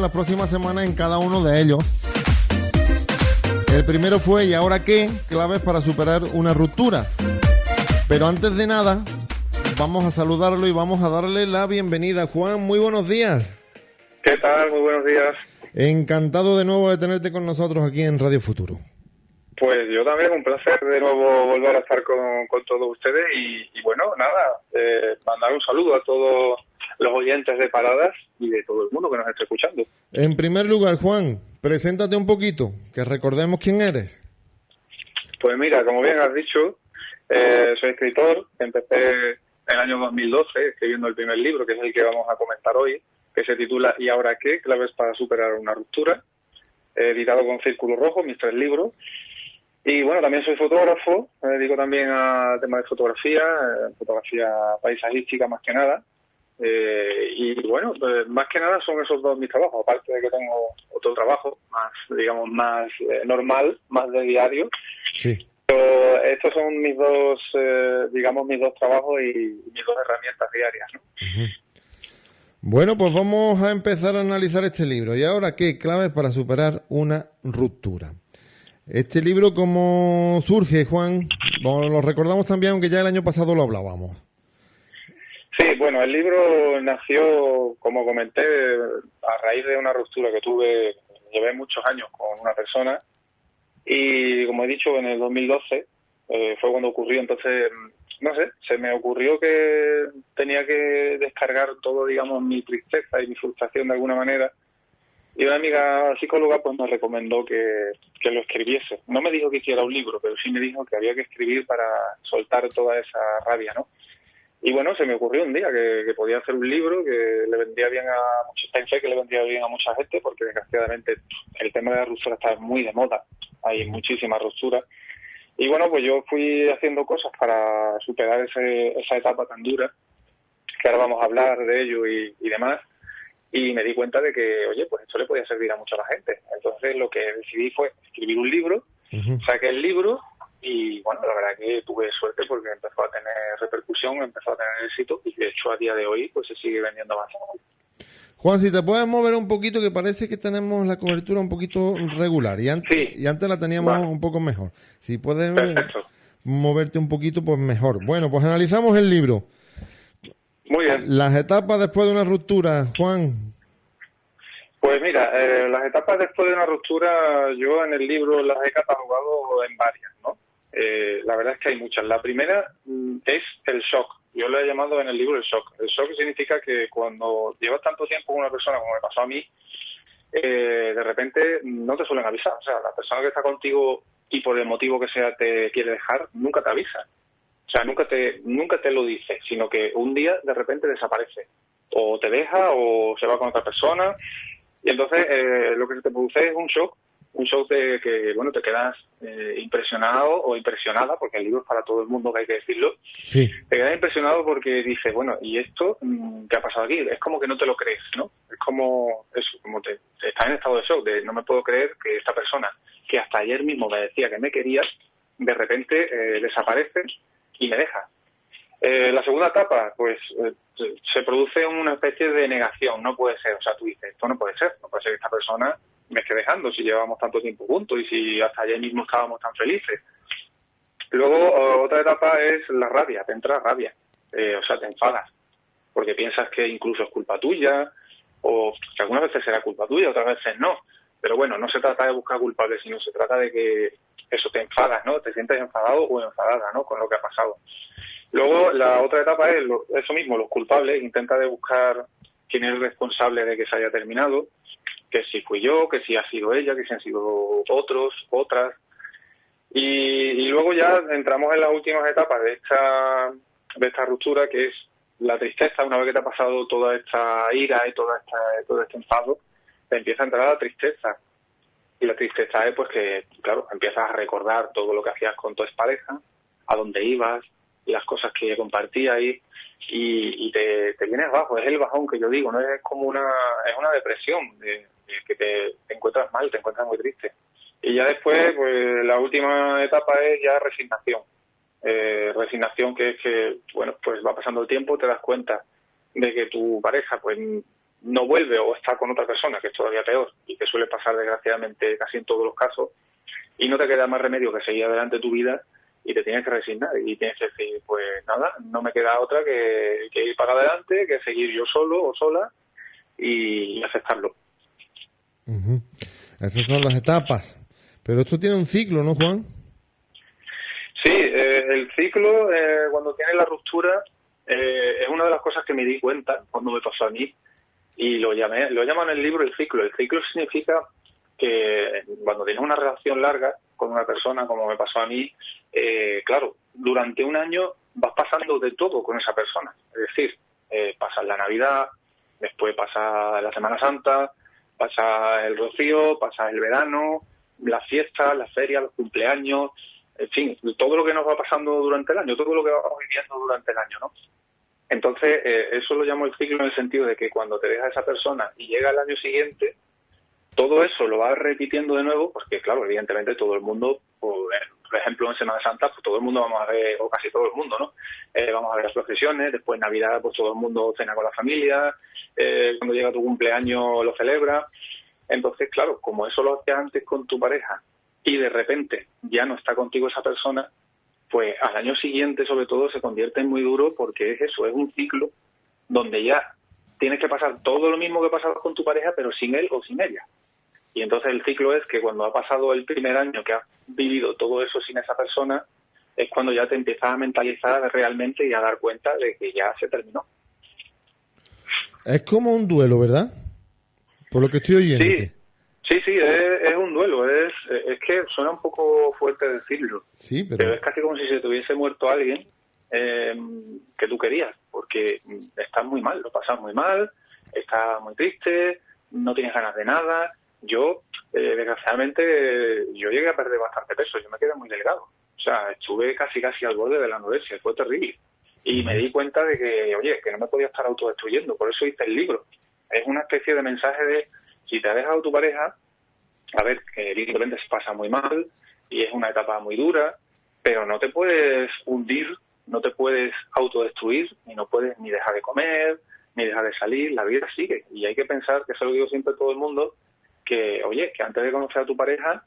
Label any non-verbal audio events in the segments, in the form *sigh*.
la próxima semana en cada uno de ellos. El primero fue ¿y ahora qué? Claves para superar una ruptura. Pero antes de nada, vamos a saludarlo y vamos a darle la bienvenida. Juan, muy buenos días. ¿Qué tal? Muy buenos días. Encantado de nuevo de tenerte con nosotros aquí en Radio Futuro. Pues yo también, un placer de nuevo volver a estar con, todos ustedes y, bueno, nada, eh, mandar un saludo a todos los oyentes de Paradas y de todo el mundo que nos esté escuchando. En primer lugar, Juan, preséntate un poquito, que recordemos quién eres. Pues mira, como bien has dicho, eh, soy escritor, empecé en el año 2012 escribiendo el primer libro, que es el que vamos a comentar hoy, que se titula ¿Y ahora qué? Claves para superar una ruptura, editado con Círculo Rojo, mis tres libros. Y bueno, también soy fotógrafo, me dedico también al tema de fotografía, eh, fotografía paisajística más que nada. Eh, y bueno, pues más que nada son esos dos mis trabajos, aparte de que tengo otro trabajo más, digamos, más eh, normal, más de diario. Sí. Pero estos son mis dos, digamos, mis dos trabajos y mis dos herramientas diarias. ¿no? Bueno, pues vamos a empezar a analizar este libro. ¿Y ahora qué claves para superar una ruptura? Este libro, ¿cómo surge, Juan? lo recordamos también, aunque ya el año pasado lo hablábamos. Sí, bueno, el libro nació, como comenté, a raíz de una ruptura que tuve, llevé muchos años con una persona y, como he dicho, en el 2012 eh, fue cuando ocurrió, entonces, no sé, se me ocurrió que tenía que descargar todo, digamos, mi tristeza y mi frustración de alguna manera y una amiga psicóloga pues me recomendó que, lo escribiese. No me dijo que hiciera un libro, pero sí me dijo que había que escribir para soltar toda esa rabia, ¿no? Y bueno, se me ocurrió un día que, podía hacer un libro que le vendría bien a muchos, pensé que le vendría bien a mucha gente porque desgraciadamente el tema de la ruptura está muy de moda, hay muchísima ruptura. Y bueno, pues yo fui haciendo cosas para superar esa etapa tan dura, que ahora vamos a hablar de ello y demás y me di cuenta de que, oye, pues esto le podía servir a mucha la gente. Entonces lo que decidí fue escribir un libro, saqué el libro y bueno, la verdad que tuve suerte porque empezó a tener repercusión, empezó a tener éxito y de hecho a día de hoy pues se sigue vendiendo más. Juan, si te puedes mover un poquito, que parece que tenemos la cobertura un poquito regular y antes, y antes la teníamos un poco mejor. Si puedes moverte un poquito, pues mejor. Bueno, pues analizamos el libro. Muy bien. Las etapas después de una ruptura, Juan. Pues mira, eh, las etapas después de una ruptura, yo en el libro las he catalogado en varias, ¿no? Eh, la verdad es que hay muchas. La primera mm, es el shock. Yo lo he llamado en el libro el shock. El shock significa que cuando llevas tanto tiempo con una persona como me pasó a mí, eh, de repente no te suelen avisar. O sea, la persona que está contigo y por el motivo que sea te quiere dejar, nunca te avisa. O sea, nunca te, nunca te lo dice, sino que un día de repente desaparece. O te deja o se va con otra persona. Y entonces eh, lo que se te produce es un shock, un shock de que, bueno, te quedas eh, impresionado o impresionada, porque el libro es para todo el mundo, que hay que decirlo. Sí. Te quedas impresionado porque dices, bueno, ¿y esto mm, qué ha pasado aquí? Es como que no te lo crees, ¿no? Es como eso, como te, estás en estado de shock, de no me puedo creer que esta persona, que hasta ayer mismo me decía que me quería, de repente eh, desaparece y me deja. Eh, la segunda etapa, pues eh, se produce una especie de negación, no puede ser, o sea, tú dices, esto no puede ser, no puede ser que esta persona me esté dejando si llevamos tanto tiempo juntos y si hasta ayer mismo estábamos tan felices. Luego, otra etapa es la rabia, te entra rabia, eh, o sea, te enfadas, porque piensas que incluso es culpa tuya, o que algunas veces será culpa tuya, otras veces no. Pero bueno, no se trata de buscar culpables, sino se trata de que eso te enfadas, ¿no? Te sientes enfadado o enfadada, ¿no? Con lo que ha pasado. Luego, la otra etapa es eso mismo, los culpables. Intenta de buscar quién es el responsable de que se haya terminado, que si fui yo, que si ha sido ella, que si han sido otros, otras. Y, luego ya entramos en las últimas etapas de esta, de esta ruptura, que es la tristeza. Una vez que te ha pasado toda esta ira y toda esta, todo este enfado, te empieza a entrar la tristeza y la tristeza es pues que, claro, empiezas a recordar todo lo que hacías con tu pareja, a dónde ibas, las cosas que compartías y, y te, te, vienes bajo. Es el bajón que yo digo, no es como una, es una depresión, de, que te, encuentras mal, te encuentras muy triste. Y ya después, pues la última etapa es ya resignación. Eh, resignación que es que, bueno, pues va pasando el tiempo, te das cuenta de que tu pareja, pues no vuelve o está con otra persona, que es todavía peor, y que suele pasar desgraciadamente casi en todos los casos, y no te queda más remedio que seguir adelante tu vida y te tienes que resignar y tienes que decir, pues nada, no me queda otra que, ir para adelante, que seguir yo solo o sola y, aceptarlo. Esas son las etapas. Pero esto tiene un ciclo, ¿no, Juan? Sí, eh, el ciclo, eh, cuando tiene la ruptura, eh, es una de las cosas que me di cuenta cuando me pasó a mí y lo llamé, lo llaman en el libro el ciclo. El ciclo significa que cuando tienes una relación larga con una persona, como me pasó a mí, eh, claro, durante un año vas pasando de todo con esa persona. Es decir, eh, pasa la Navidad, después pasa la Semana Santa, pasa el rocío, pasa el verano, las fiestas, las ferias, los cumpleaños, en fin, todo lo que nos va pasando durante el año, todo lo que vamos viviendo durante el año, ¿no? Entonces, eh, eso lo llamo el ciclo en el sentido de que cuando te deja esa persona y llega el año siguiente, todo eso lo vas repitiendo de nuevo, porque claro, evidentemente todo el mundo, pues, por ejemplo en Semana Santa, pues todo el mundo vamos a ver, o casi todo el mundo, ¿no? Eh, vamos a ver las procesiones, después Navidad, pues todo el mundo cena con la familia, eh, cuando llega tu cumpleaños lo celebra. Entonces, claro, como eso lo hacías antes con tu pareja y de repente ya no está contigo esa persona, pues al año siguiente sobre todo se convierte en muy duro porque es eso, es un ciclo donde ya tienes que pasar todo lo mismo que pasabas con tu pareja, pero sin él o sin ella. Y entonces el ciclo es que cuando ha pasado el primer año que has vivido todo eso sin esa persona, es cuando ya te empiezas a mentalizar realmente y a dar cuenta de que ya se terminó. Es como un duelo, ¿verdad? Por lo que estoy oyendo. Sí, sí, sí es, un duelo. Es, es que suena un poco fuerte decirlo. Sí, pero... es casi como si se te hubiese muerto alguien eh, que tú querías, porque estás muy mal, lo pasas muy mal, estás muy triste, no tienes ganas de nada, yo, eh, desgraciadamente, yo llegué a perder bastante peso, yo me quedé muy delgado. O sea, estuve casi casi al borde de la anorexia, fue terrible. Y me di cuenta de que, oye, que no me podía estar autodestruyendo, por eso hice el libro. Es una especie de mensaje de, si te ha dejado tu pareja, a ver, que evidentemente se pasa muy mal y es una etapa muy dura, pero no te puedes hundir, no te puedes autodestruir, y no puedes ni dejar de comer, ni dejar de salir, la vida sigue. Y hay que pensar, que eso lo digo siempre a todo el mundo, que, oye, que antes de conocer a tu pareja,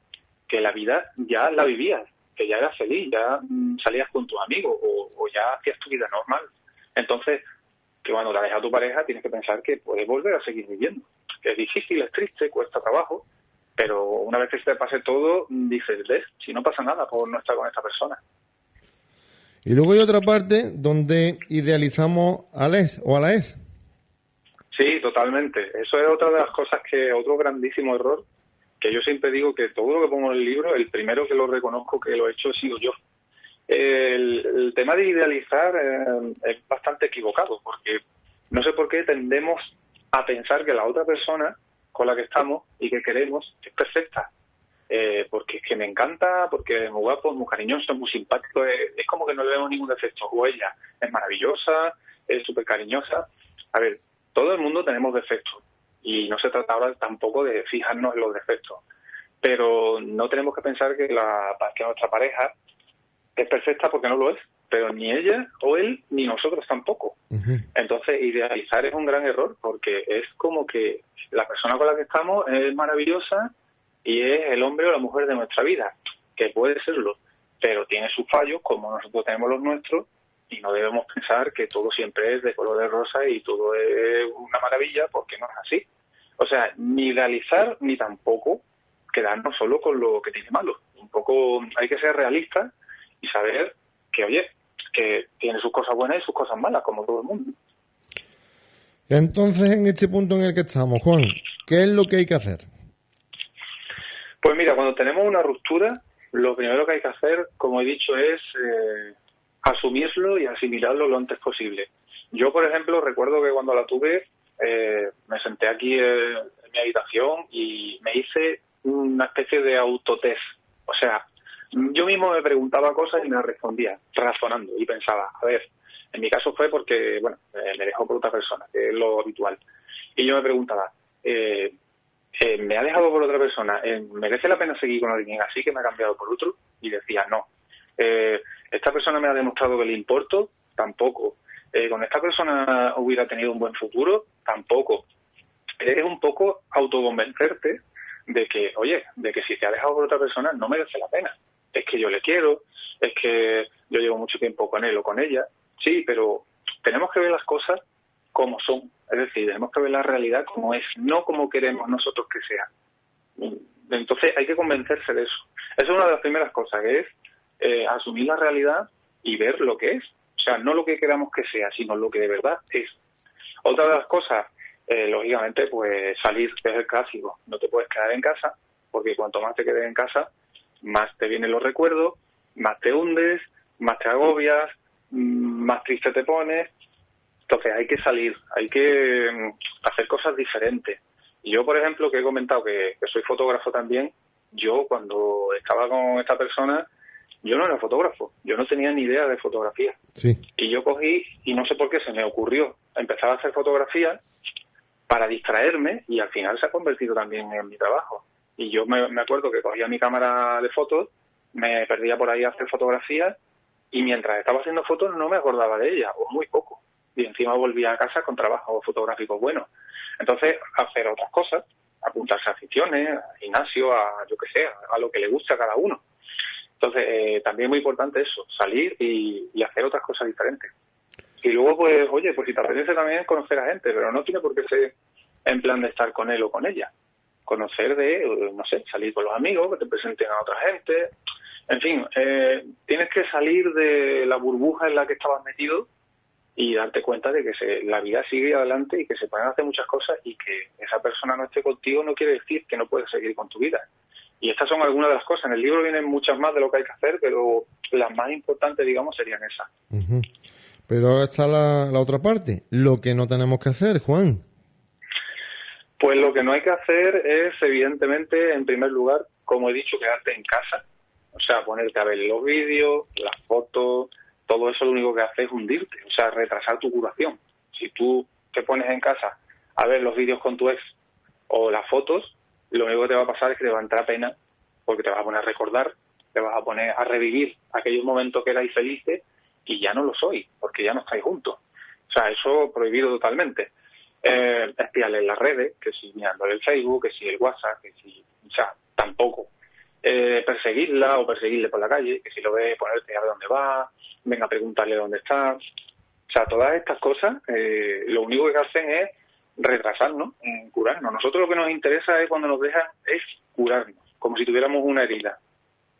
que la vida ya la vivías, que ya eras feliz, ya mm, salías con tus amigos o, ya hacías tu vida normal. Entonces, que cuando te dejas a tu pareja tienes que pensar que puedes volver a seguir viviendo. Que es difícil, es triste, cuesta trabajo, pero una vez que se te pase todo, dices, ves, si no pasa nada por no estar con esta persona. Y luego hay otra parte donde idealizamos al ex o a la ex. Sí, totalmente. Eso es otra de las cosas que, otro grandísimo error, que yo siempre digo que todo lo que pongo en el libro, el primero que lo reconozco que lo he hecho he sido yo. El, tema de idealizar eh, es bastante equivocado, porque no sé por qué tendemos a pensar que la otra persona con la que estamos y que queremos es perfecta. Eh, porque es que me encanta, porque es muy guapo, muy cariñoso, muy simpático, es, es como que no le vemos ningún defecto. O ella es maravillosa, es súper cariñosa. A ver, todo el mundo tenemos defectos. Y no se trata ahora tampoco de fijarnos en los defectos, pero no tenemos que pensar que, la, que nuestra pareja es perfecta porque no lo es, pero ni ella o él ni nosotros tampoco. Entonces, idealizar es un gran error porque es como que la persona con la que estamos es maravillosa y es el hombre o la mujer de nuestra vida, que puede serlo, pero tiene sus fallos como nosotros tenemos los nuestros y no debemos pensar que todo siempre es de color de rosa y todo es una maravilla, porque no es así. O sea, ni realizar ni tampoco quedarnos solo con lo que tiene malo. Un poco hay que ser realista y saber que, oye, que tiene sus cosas buenas y sus cosas malas, como todo el mundo. Entonces, en este punto en el que estamos, Juan, ¿qué es lo que hay que hacer? Pues mira, cuando tenemos una ruptura, lo primero que hay que hacer, como he dicho, es eh, asumirlo y asimilarlo lo antes posible. Yo, por ejemplo, recuerdo que cuando la tuve, eh, me senté aquí en, mi habitación y me hice una especie de autotest. O sea, yo mismo me preguntaba cosas y me respondía, razonando, y pensaba, a ver, en mi caso fue porque, bueno, eh, me dejó por otra persona, que es lo habitual. Y yo me preguntaba, eh, ¿me ha dejado por otra persona? ¿Merece la pena seguir con alguien así que me ha cambiado por otro? Y decía, no. ¿Esta persona me ha demostrado que le importo? Tampoco. Eh, ¿Con esta persona hubiera tenido un buen futuro? Tampoco. es un poco autoconvencerte de que, oye, de que si te ha dejado por otra persona no merece la pena. Es que yo le quiero, es que yo llevo mucho tiempo con él o con ella, sí, pero tenemos que ver las cosas como son, es decir, tenemos que ver la realidad como es, no como queremos nosotros que sea. Entonces hay que convencerse de eso. Esa es una de las primeras cosas, que es eh, asumir la realidad y ver lo que es. O sea, no lo que queramos que sea, sino lo que de verdad es. Otra de las cosas, eh, lógicamente, pues salir, es el clásico. No te puedes quedar en casa, porque cuanto más te quedes en casa, más te vienen los recuerdos, más te hundes, más te agobias, mm, más triste te pones. Entonces hay que salir, hay que mm, hacer cosas diferentes. Yo, por ejemplo, que he comentado que, soy fotógrafo también, yo cuando estaba con esta persona, yo no era fotógrafo, yo no tenía ni idea de fotografía. Sí. Y yo cogí, y no sé por qué se me ocurrió, empezar a hacer fotografía para distraerme y al final se ha convertido también en mi trabajo. Y yo me, me acuerdo que cogía mi cámara de fotos, me perdía por ahí a hacer fotografías y mientras estaba haciendo fotos no me acordaba de ella, o muy poco. Y encima volvía a casa con trabajo fotográfico bueno. Entonces, hacer otras cosas, apuntarse a aficiones, a gimnasio, a yo que sé, a lo que le guste a cada uno. Entonces, eh, también es muy importante eso, salir y, hacer otras cosas diferentes. Y luego, pues, oye, pues si te apetece también conocer a gente, pero no tiene por qué ser en plan de estar con él o con ella. Conocer de, no sé, salir con los amigos, que te presenten a otra gente. En fin, eh, tienes que salir de la burbuja en la que estabas metido y darte cuenta de que se, la vida sigue adelante y que se pueden hacer muchas cosas y que esa persona no esté contigo no quiere decir que no puedes seguir con tu vida. Y estas son algunas de las cosas. En el libro vienen muchas más de lo que hay que hacer, pero las más importantes, digamos, serían esas. Pero ahora está la, la otra parte, lo que no tenemos que hacer, Juan. Pues lo que no hay que hacer es, evidentemente, en primer lugar, como he dicho, quedarte en casa. O sea, ponerte a ver los vídeos, las fotos, todo eso lo único que hace es hundirte, o sea, retrasar tu curación. Si tú te pones en casa a ver los vídeos con tu ex o las fotos, lo único que te va a pasar es que te va a entrar pena porque te vas a poner a recordar, te vas a poner a revivir aquellos momentos que erais felices y ya no lo soy, porque ya no estáis juntos. O sea, eso prohibido totalmente. Eh, espiarle en las redes, que si mirándole el Facebook, que si el WhatsApp, que si, o sea, tampoco. Eh, perseguirla o perseguirle por la calle, que si lo ves, ponerte a ver dónde va, venga a preguntarle dónde está. O sea, todas estas cosas eh, lo único que hacen es retrasarnos en curarnos. Nosotros lo que nos interesa es cuando nos dejan es curarnos, como si tuviéramos una herida.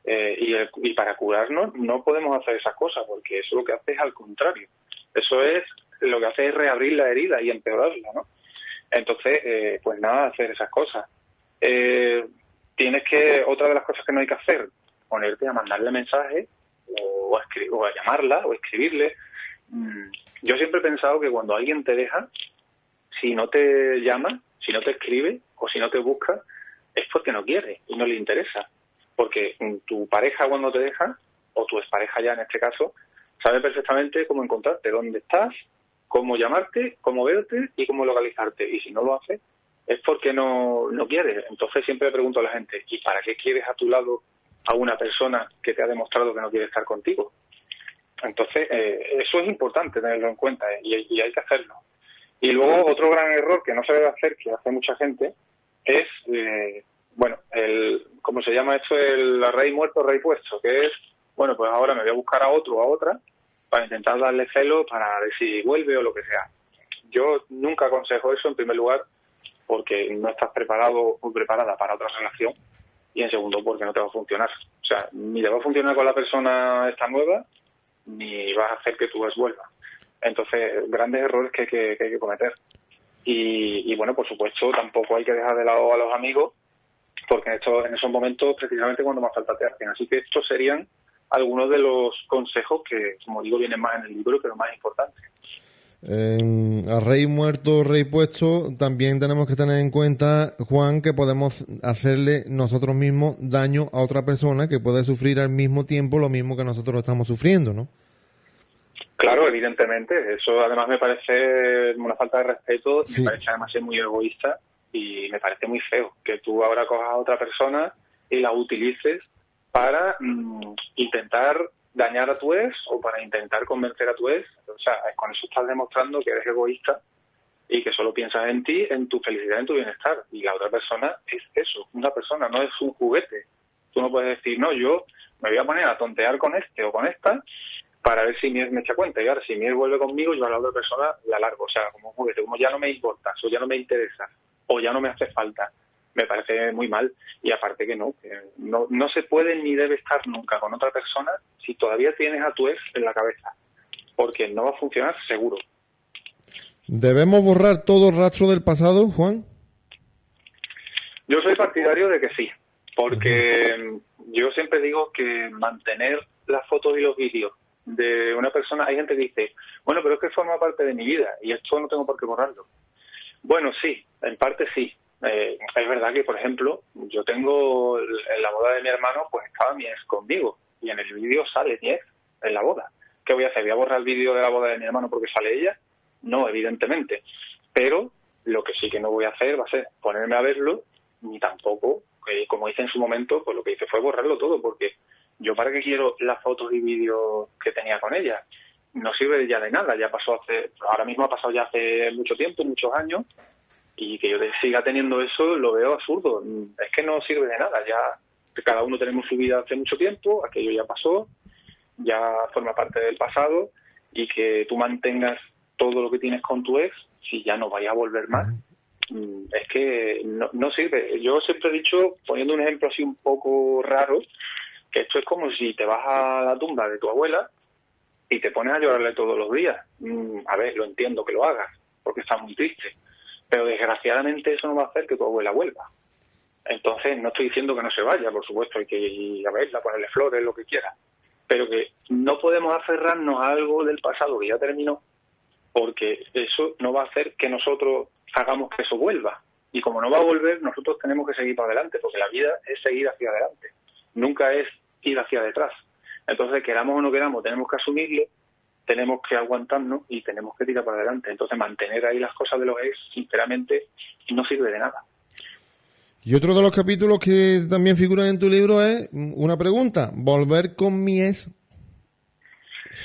Eh, y, y para curarnos no podemos hacer esas cosas porque eso lo que hace es al contrario. Eso es lo que hace es reabrir la herida y empeorarla, ¿no? Entonces, eh, pues nada, hacer esas cosas. tienes que, otra de las cosas que no hay que hacer, ponerte a mandarle mensajes o a, o a llamarla o escribirle. Mm, yo siempre he pensado que cuando alguien te deja, si no te llama, si no te escribe o si no te busca, es porque no quiere y no le interesa. Porque tu pareja cuando te deja, o tu expareja ya en este caso, sabe perfectamente cómo encontrarte, dónde estás, cómo llamarte, cómo verte y cómo localizarte. Y si no lo hace, es porque no, no quiere. Entonces siempre pregunto a la gente, ¿y para qué quieres a tu lado a una persona que te ha demostrado que no quiere estar contigo. Entonces, eh, eso es importante tenerlo en cuenta eh, y, hay que hacerlo. Y luego otro gran error que no se debe hacer, que hace mucha gente, es, eh, bueno, el, ¿cómo se llama esto? El rey muerto, rey puesto, que es, bueno, pues ahora me voy a buscar a otro a otra para intentar darle celo para ver si vuelve o lo que sea. Yo nunca aconsejo eso en primer lugar porque no estás preparado o preparada para otra relación y en segundo porque no te va a funcionar. O sea, ni te va a funcionar con la persona esta nueva, ni vas a hacer que tú vuelva. Entonces, grandes errores que, que, hay que cometer. Y, bueno, por supuesto, tampoco hay que dejar de lado a los amigos, porque en, estos, en esos momentos precisamente cuando más falta te hacen. Así que estos serían algunos de los consejos que, como digo, vienen más en el libro, pero más importantes a rey muerto, rey puesto, también tenemos que tener en cuenta, Juan, que podemos hacerle nosotros mismos daño a otra persona que puede sufrir al mismo tiempo lo mismo que nosotros estamos sufriendo, ¿no? Claro, evidentemente. Eso además me parece una falta de respeto, me parece además ser muy egoísta y me parece muy feo que tú ahora cojas a otra persona y la utilices para mm, intentar dañar a tu ex o para intentar convencer a tu ex. O sea, con eso estás demostrando que eres egoísta y que solo piensas en ti, en tu felicidad, en tu bienestar. Y la otra persona es eso, una persona, no es un juguete. Tú no puedes decir, no, yo me voy a poner a tontear con este o con esta para ver si Mies me echa cuenta. Y ahora, si Mies vuelve conmigo, yo a la otra persona la largo. O sea, como como ya no me importa, o ya no me interesa, o ya no me hace falta. Me parece muy mal. Y aparte que no, que no, no se puede ni debe estar nunca con otra persona si todavía tienes a tu ex en la cabeza. Porque no va a funcionar seguro. ¿Debemos borrar todo rastro del pasado, Juan? Yo soy partidario de que sí, porque yo siempre digo que mantener las fotos y los vídeos de una persona, hay gente que dice, bueno, pero es que forma parte de mi vida y esto no tengo por qué borrarlo. Bueno, sí, en parte sí. Eh, es verdad que, por ejemplo, yo tengo en la boda de mi hermano, pues estaba mi ex conmigo y en el vídeo sale mi ex en la boda. ¿Qué voy a hacer? ¿Voy a borrar el vídeo de la boda de mi hermano porque sale ella? No, evidentemente. Pero lo que sí que no voy a hacer va a ser ponerme a verlo, ni tampoco, eh, como hice en su momento, pues lo que hice fue borrarlo todo, porque yo para qué quiero las fotos y vídeos que tenía con ella. No sirve ya de nada, ya pasó hace, ahora mismo ha pasado ya hace mucho tiempo, muchos años, y que yo siga teniendo eso lo veo absurdo. Es que no sirve de nada, ya cada uno tenemos su vida hace mucho tiempo, aquello ya pasó, ya forma parte del pasado, y que tú mantengas todo lo que tienes con tu ex, si ya no vaya a volver más, mm, es que no, no sirve. Yo siempre he dicho, poniendo un ejemplo así un poco raro, que esto es como si te vas a la tumba de tu abuela y te pones a llorarle todos los días. Mm, a ver, lo entiendo que lo hagas, porque está muy triste, pero desgraciadamente eso no va a hacer que tu abuela vuelva. Entonces, no estoy diciendo que no se vaya, por supuesto, hay que ir a verla, ponerle flores, lo que quiera, pero que no podemos aferrarnos a algo del pasado que ya terminó, porque eso no va a hacer que nosotros hagamos que eso vuelva. Y como no va a volver, nosotros tenemos que seguir para adelante, porque la vida es seguir hacia adelante, nunca es ir hacia detrás. Entonces, queramos o no queramos, tenemos que asumirlo, tenemos que aguantarnos y tenemos que tirar para adelante. Entonces, mantener ahí las cosas de los ex, sinceramente, no sirve de nada. Y otro de los capítulos que también figuran en tu libro es una pregunta, ¿volver con mi ex?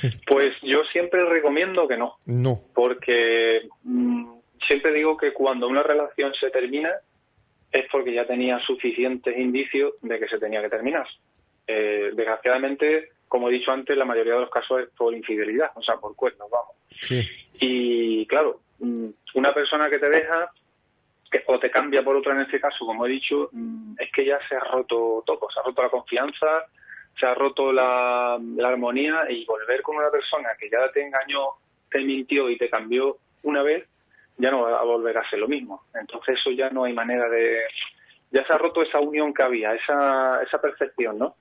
*laughs* Pues yo siempre recomiendo que no. No. Porque mm, siempre digo que cuando una relación se termina es porque ya tenía suficientes indicios de que se tenía que terminar. Eh, desgraciadamente, como he dicho antes, la mayoría de los casos es por infidelidad, o sea, por cuernos, vamos. Y claro, mm, una persona que te deja que, o te cambia por otra en este caso, como he dicho, mm, es que ya se ha roto todo, se ha roto la confianza, se ha roto la, la armonía y volver con una persona que ya te engañó, te mintió y te cambió una vez, ya no va a volver a ser lo mismo. Entonces eso ya no hay manera de... Ya se ha roto esa unión que había, esa, esa percepción, ¿no?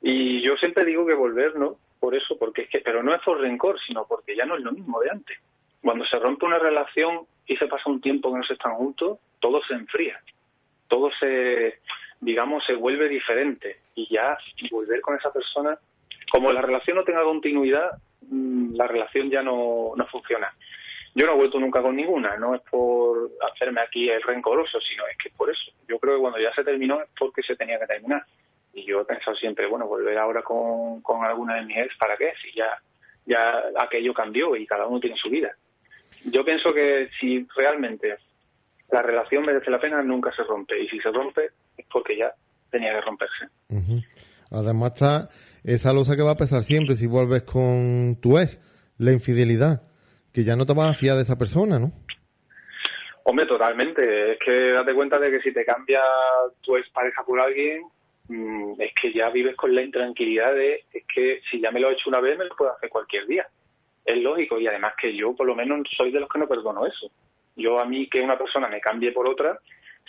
Y yo siempre digo que volver, ¿no? Por eso, porque es que, pero no es por rencor, sino porque ya no es lo mismo de antes. Cuando se rompe una relación y se pasa un tiempo que no se están juntos, todo se enfría, todo se, digamos, se vuelve diferente y ya volver con esa persona, como la relación no tenga continuidad, mm, la relación ya no, no funciona. Yo no he vuelto nunca con ninguna, no es por hacerme aquí el rencoroso, sino es que es por eso. Yo creo que cuando ya se terminó es porque se tenía que terminar. Y yo he pensado siempre, bueno, volver ahora con, con alguna de mis ex, ¿para qué? Si ya, ya aquello cambió y cada uno tiene su vida. Yo pienso que si realmente la relación merece la pena, nunca se rompe. Y si se rompe, es porque ya tenía que romperse. Además está esa losa que va a pesar siempre si vuelves con tu ex, la infidelidad, que ya no te vas a fiar de esa persona, ¿no? Hombre, totalmente. Es que date cuenta de que si te cambia tu ex pareja por alguien, Mm, es que ya vives con la intranquilidad de, es que si ya me lo he hecho una vez, me lo puedo hacer cualquier día. Es lógico y además que yo por lo menos soy de los que no perdono eso. Yo a mí que una persona me cambie por otra,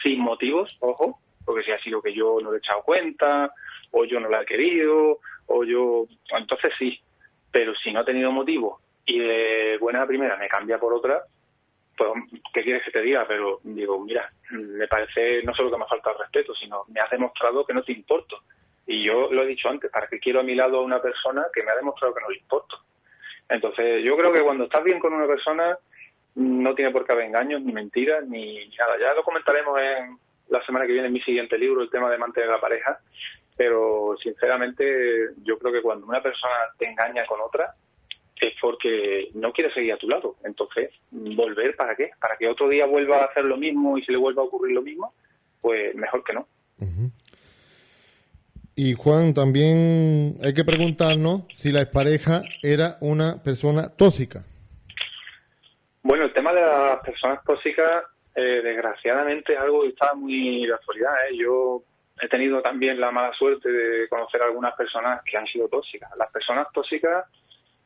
sin motivos, ojo, porque si ha sido que yo no le he echado cuenta, o yo no la he querido, o yo... Entonces sí, pero si no ha tenido motivo y de buena primera me cambia por otra, pues, ¿qué quieres que te diga? Pero digo, mira, me parece no solo que me falta el respeto, sino me has demostrado que no te importo. Y yo lo he dicho antes, ¿para qué quiero a mi lado a una persona que me ha demostrado que no le importo? Entonces, yo creo que cuando estás bien con una persona, no tiene por qué haber engaños, ni mentiras, ni nada. Ya lo comentaremos en la semana que viene en mi siguiente libro, el tema de mantener la pareja. Pero, sinceramente, yo creo que cuando una persona te engaña con otra, es porque no quiere seguir a tu lado. Entonces, volver para qué? Para que otro día vuelva a hacer lo mismo y se le vuelva a ocurrir lo mismo, pues mejor que no. Y Juan, también hay que preguntarnos si la expareja era una persona tóxica. Bueno, el tema de las personas tóxicas, eh, desgraciadamente, es algo que está muy de actualidad. ¿eh? Yo he tenido también la mala suerte de conocer a algunas personas que han sido tóxicas. Las personas tóxicas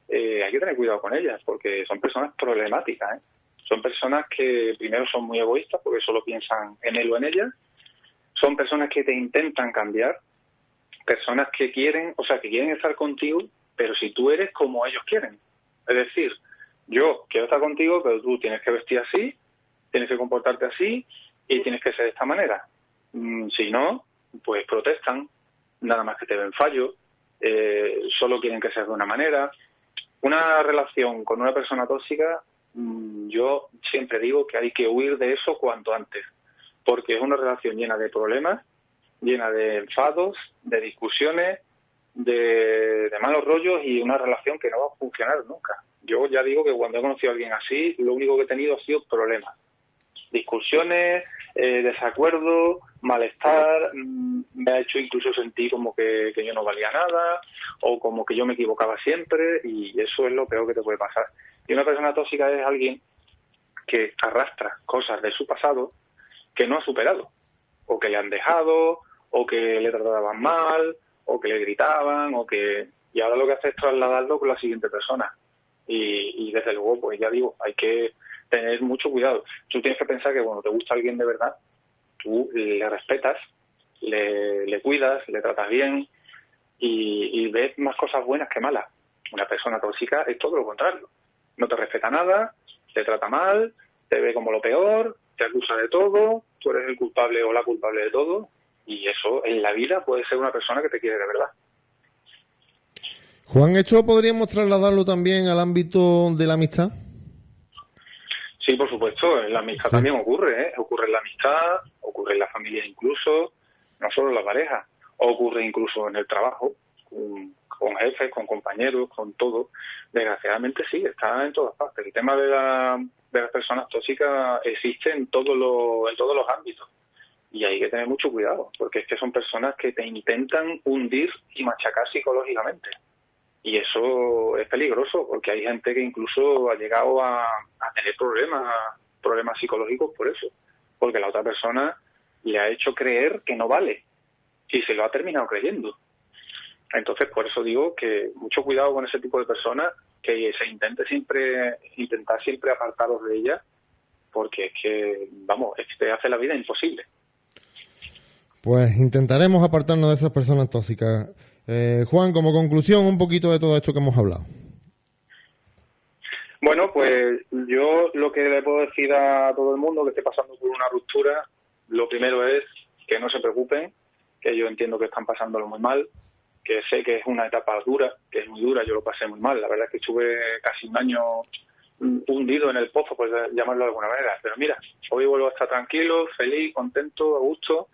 eh, hay que tener cuidado con ellas porque son personas problemáticas. ¿eh? Son personas que primero son muy egoístas porque solo piensan en él o en ella. Son personas que te intentan cambiar personas que quieren, o sea, que quieren estar contigo, pero si tú eres como ellos quieren. Es decir, yo quiero estar contigo, pero tú tienes que vestir así, tienes que comportarte así y tienes que ser de esta manera. Mm, si no, pues protestan, nada más que te ven fallo, eh, solo quieren que seas de una manera. Una relación con una persona tóxica, mm, yo siempre digo que hay que huir de eso cuanto antes, porque es una relación llena de problemas llena de enfados, de discusiones, de, malos rollos y una relación que no va a funcionar nunca. Yo ya digo que cuando he conocido a alguien así, lo único que he tenido ha sido problemas. Discusiones, eh, desacuerdos, malestar, mm, me ha hecho incluso sentir como que, yo no valía nada o como que yo me equivocaba siempre y eso es lo peor que te puede pasar. Y una persona tóxica es alguien que arrastra cosas de su pasado que no ha superado o que le han dejado o que le trataban mal, o que le gritaban, o que... Y ahora lo que hace es trasladarlo con la siguiente persona. Y, desde luego, pues ya digo, hay que tener mucho cuidado. Tú tienes que pensar que cuando te gusta alguien de verdad, tú le respetas, le, cuidas, le tratas bien y, y, ves más cosas buenas que malas. Una persona tóxica es todo lo contrario. No te respeta nada, te trata mal, te ve como lo peor, te acusa de todo, tú eres el culpable o la culpable de todo y eso en la vida puede ser una persona que te quiere de verdad. Juan, ¿esto podríamos trasladarlo también al ámbito de la amistad? Sí, por supuesto, en la amistad también ocurre, ¿eh? ocurre en la amistad, ocurre en la familia incluso, no solo en la pareja, ocurre incluso en el trabajo, con, jefes, con compañeros, con todo. Desgraciadamente sí, está en todas partes. El tema de, la, de las personas tóxicas existe en, todo lo, en todos los ámbitos y hay que tener mucho cuidado, porque es que son personas que te intentan hundir y machacar psicológicamente. Y eso es peligroso, porque hay gente que incluso ha llegado a, tener problemas, problemas psicológicos por eso, porque la otra persona le ha hecho creer que no vale y se lo ha terminado creyendo. Entonces, por eso digo que mucho cuidado con ese tipo de personas, que se intente siempre, intentar siempre apartaros de ellas, porque es que, vamos, es que te hace la vida imposible. Pues intentaremos apartarnos de esas personas tóxicas. Eh, Juan, como conclusión, un poquito de todo esto que hemos hablado. Bueno, pues yo lo que le puedo decir a todo el mundo que esté pasando por una ruptura, lo primero es que no se preocupen, que yo entiendo que están pasándolo muy mal, que sé que es una etapa dura, que es muy dura, yo lo pasé muy mal, la verdad es que estuve casi un año hundido en el pozo, por llamarlo de alguna manera, pero mira, hoy vuelvo a estar tranquilo, feliz, contento, a gusto,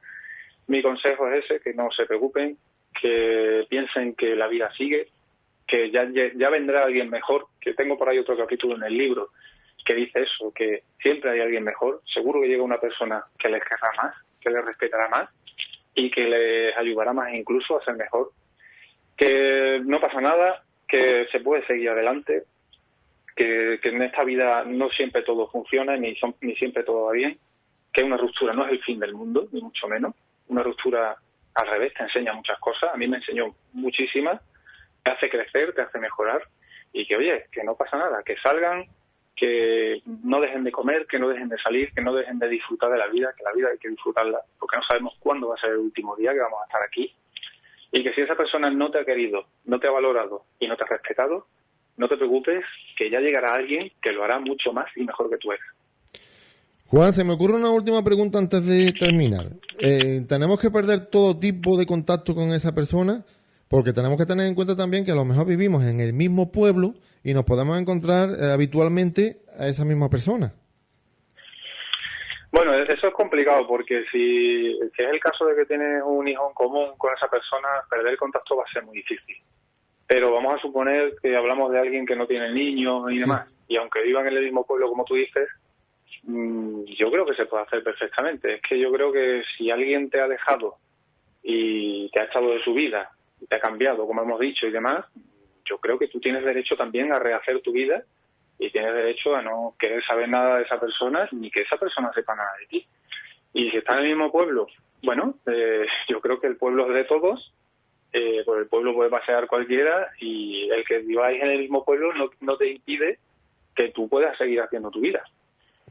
mi consejo es ese, que no se preocupen, que piensen que la vida sigue, que ya, ya vendrá alguien mejor, que tengo por ahí otro capítulo en el libro que dice eso, que siempre hay alguien mejor, seguro que llega una persona que les querrá más, que les respetará más y que les ayudará más incluso a ser mejor, que no pasa nada, que se puede seguir adelante, que, que en esta vida no siempre todo funciona ni, son, ni siempre todo va bien, que una ruptura no es el fin del mundo, ni mucho menos, una ruptura al revés te enseña muchas cosas, a mí me enseñó muchísimas, te hace crecer, te hace mejorar y que oye, que no pasa nada, que salgan, que no dejen de comer, que no dejen de salir, que no dejen de disfrutar de la vida, que la vida hay que disfrutarla, porque no sabemos cuándo va a ser el último día que vamos a estar aquí. Y que si esa persona no te ha querido, no te ha valorado y no te ha respetado, no te preocupes, que ya llegará alguien que lo hará mucho más y mejor que tú eres. Juan, se me ocurre una última pregunta antes de terminar. Eh, ¿Tenemos que perder todo tipo de contacto con esa persona? Porque tenemos que tener en cuenta también que a lo mejor vivimos en el mismo pueblo y nos podemos encontrar eh, habitualmente a esa misma persona. Bueno, e-, eso es complicado porque si, si, es el caso de que tienes un hijo en común con esa persona, perder el contacto va a ser muy difícil. Pero vamos a suponer que hablamos de alguien que no tiene niños y demás, y aunque vivan en el mismo pueblo, como tú dices, mm, yo creo que se puede hacer perfectamente. Es que yo creo que si alguien te ha dejado y te ha echado de su vida, y te ha cambiado, como hemos dicho y demás, yo creo que tú tienes derecho también a rehacer tu vida y tienes derecho a no querer saber nada de esa persona ni que esa persona sepa nada de ti. Y si está en el mismo pueblo, bueno, eh, *laughs* yo creo que el pueblo es de todos, eh, por el pueblo puede pasear cualquiera y el que viváis en el mismo pueblo no, no te impide que tú puedas seguir haciendo tu vida.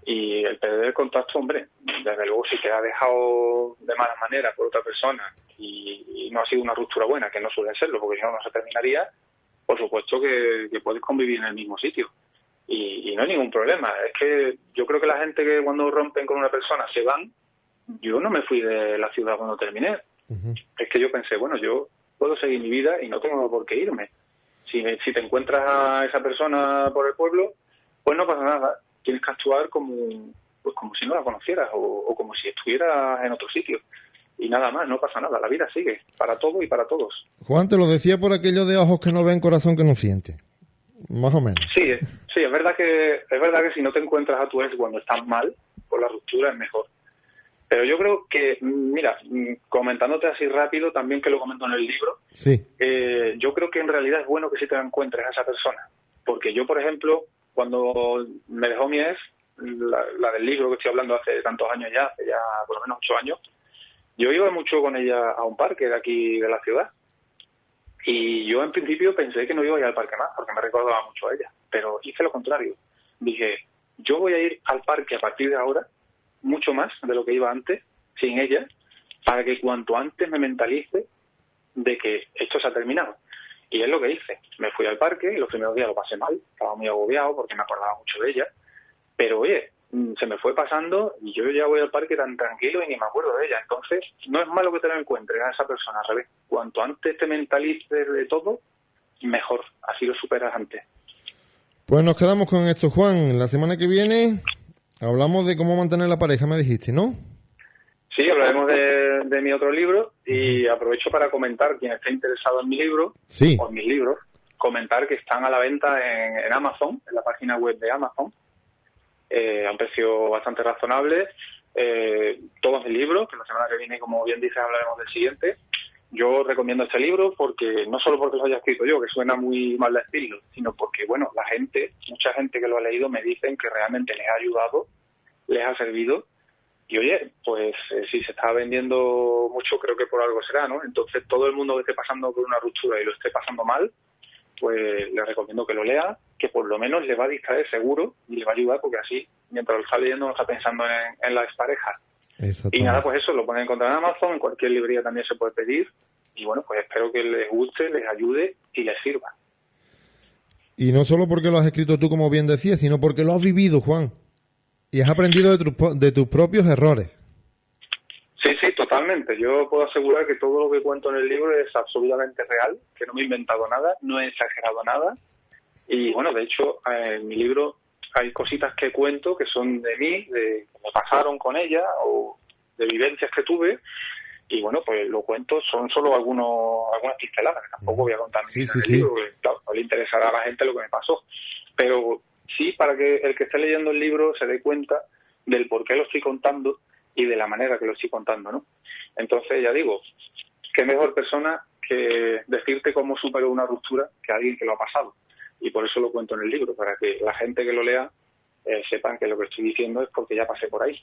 Y el perder el contacto, hombre, desde luego si te ha dejado de mala manera por otra persona y, no ha sido una ruptura buena, que no suele serlo, porque si no, no se terminaría, por supuesto que, que puedes convivir en el mismo sitio. Y, y, no hay ningún problema. Es que yo creo que la gente que cuando rompen con una persona se van, yo no me fui de la ciudad cuando terminé. Es que yo pensé, bueno, yo puedo seguir mi vida y no tengo por qué irme. Si, si te encuentras a esa persona por el pueblo, pues no pasa nada. Tienes que actuar como, pues como si no la conocieras o, o como si estuvieras en otro sitio y nada más, no pasa nada, la vida sigue, para todo y para todos. Juan, te lo decía por aquello de ojos que no ven, corazón que no siente, más o menos. Sí, sí, es verdad que es verdad que si no te encuentras a tu ex cuando estás mal, por la ruptura es mejor. Pero yo creo que, mira, comentándote así rápido, también que lo comento en el libro, sí. eh, yo creo que en realidad es bueno que sí te encuentres a esa persona. Porque yo, por ejemplo, cuando me dejó mi ex, la, la del libro que estoy hablando hace tantos años ya, hace ya por lo menos ocho años, yo iba mucho con ella a un parque de aquí de la ciudad. Y yo en principio pensé que no iba a ir al parque más, porque me recordaba mucho a ella. Pero hice lo contrario. Dije, yo voy a ir al parque a partir de ahora, mucho más de lo que iba antes, sin ella, para que cuanto antes me mentalice de que esto se ha terminado. Y es lo que hice. Me fui al parque y los primeros días lo pasé mal. Estaba muy agobiado porque me acordaba mucho de ella. Pero oye, se me fue pasando y yo ya voy al parque tan tranquilo y ni me acuerdo de ella. Entonces, no es malo que te lo encuentres a esa persona, revés. Cuanto antes te mentalices de todo, mejor. Así lo superas antes. Pues nos quedamos con esto, Juan. La semana que viene hablamos de cómo mantener la pareja, me dijiste, ¿no? Sí, hablaremos de, de mi otro libro y aprovecho para comentar, quien esté interesado en mi libro sí. o en mis libros, comentar que están a la venta en, en Amazon, en la página web de Amazon eh, a un precio bastante razonable. Eh, todos mis libros, que la semana que viene, como bien dices, hablaremos del siguiente. Yo recomiendo este libro porque no solo porque lo haya escrito yo, que suena muy mal de estilo, sino porque, bueno, la gente, mucha gente que lo ha leído me dicen que realmente les ha ayudado, les ha servido. Y oye, pues eh, si se está vendiendo mucho, creo que por algo será, ¿no? Entonces, todo el mundo que esté pasando por una ruptura y lo esté pasando mal, pues le recomiendo que lo lea, que por lo menos le va a distraer seguro y le va a ayudar porque así, mientras lo está leyendo, no está pensando en, en la expareja. Y nada, pues eso, lo pueden encontrar en Amazon, en cualquier librería también se puede pedir. Y bueno, pues espero que les guste, les ayude y les sirva. Y no solo porque lo has escrito tú, como bien decías, sino porque lo has vivido, Juan. Y has aprendido de, tu, de tus propios errores. Totalmente. Yo puedo asegurar que todo lo que cuento en el libro es absolutamente real, que no me he inventado nada, no he exagerado nada. Y bueno, de hecho, en mi libro hay cositas que cuento que son de mí, de que me pasaron con ella o de vivencias que tuve. Y bueno, pues lo cuento, son solo algunos algunas pinceladas, tampoco voy a contar sí, en sí, el sí. libro, porque, claro, no le interesará a la gente lo que me pasó. Pero sí, para que el que esté leyendo el libro se dé cuenta del por qué lo estoy contando y de la manera que lo estoy contando, ¿no? Entonces, ya digo, qué mejor persona que decirte cómo superó una ruptura que alguien que lo ha pasado. Y por eso lo cuento en el libro, para que la gente que lo lea eh, sepan que lo que estoy diciendo es porque ya pasé por ahí.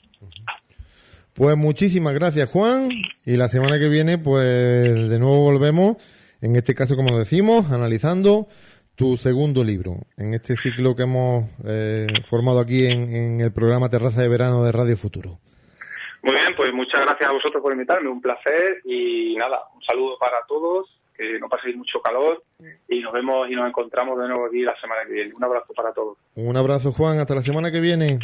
Pues muchísimas gracias, Juan. Y la semana que viene, pues de nuevo volvemos, en este caso, como decimos, analizando tu segundo libro, en este ciclo que hemos eh, formado aquí en, en el programa Terraza de Verano de Radio Futuro. Muy bien, pues muchas gracias a vosotros por invitarme, un placer y nada, un saludo para todos, que no paséis mucho calor y nos vemos y nos encontramos de nuevo aquí la semana que viene. Un abrazo para todos. Un abrazo, Juan, hasta la semana que viene.